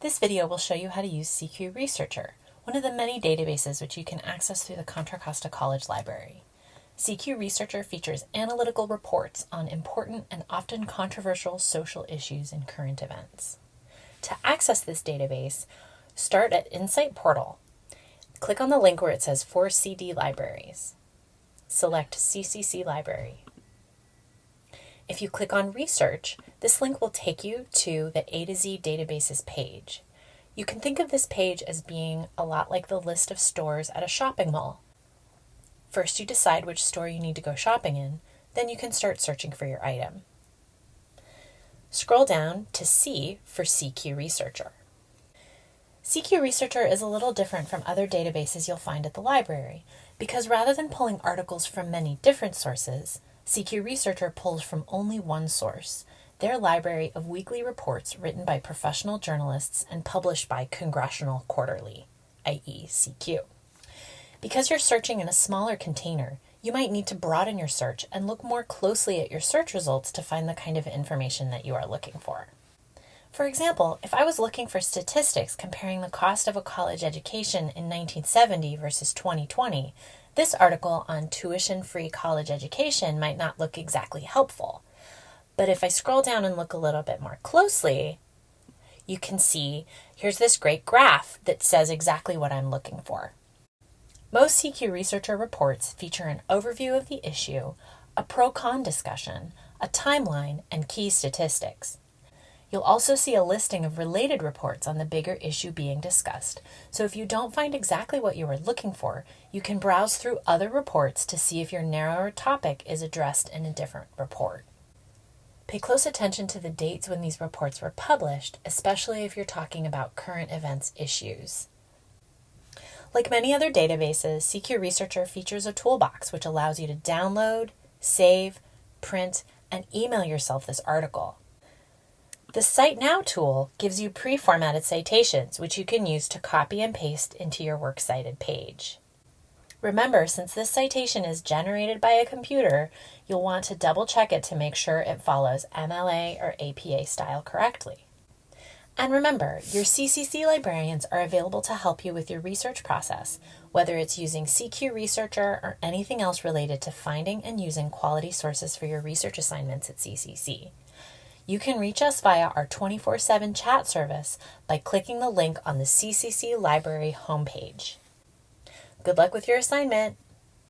This video will show you how to use CQ Researcher, one of the many databases which you can access through the Contra Costa College Library. CQ Researcher features analytical reports on important and often controversial social issues and current events. To access this database, start at InSite Portal. Click on the link where it says 4CD Libraries. Select CCC Library. If you click on Research, this link will take you to the A to Z databases page. You can think of this page as being a lot like the list of stores at a shopping mall. First, you decide which store you need to go shopping in, then you can start searching for your item. Scroll down to C for CQ Researcher. CQ Researcher is a little different from other databases you'll find at the library because rather than pulling articles from many different sources, CQ Researcher pulls from only one source, their library of weekly reports written by professional journalists and published by Congressional Quarterly, i.e., CQ. Because you're searching in a smaller container, you might need to broaden your search and look more closely at your search results to find the kind of information that you are looking for. For example, if I was looking for statistics comparing the cost of a college education in 1970 versus 2020, this article on tuition free college education might not look exactly helpful. But if I scroll down and look a little bit more closely, you can see here's this great graph that says exactly what I'm looking for. Most CQ Researcher reports feature an overview of the issue, a pro con discussion, a timeline, and key statistics. You'll also see a listing of related reports on the bigger issue being discussed. So if you don't find exactly what you are looking for, you can browse through other reports to see if your narrower topic is addressed in a different report. Pay close attention to the dates when these reports were published, especially if you're talking about current events issues. Like many other databases, CQ Researcher features a toolbox which allows you to download, save, print, and email yourself this article. The Cite Now tool gives you pre-formatted citations, which you can use to copy and paste into your works cited page. Remember, since this citation is generated by a computer, you'll want to double check it to make sure it follows MLA or APA style correctly. And remember, your CCC librarians are available to help you with your research process, whether it's using CQ Researcher or anything else related to finding and using quality sources for your research assignments at CCC. You can reach us via our 24 7 chat service by clicking the link on the CCC Library homepage. Good luck with your assignment!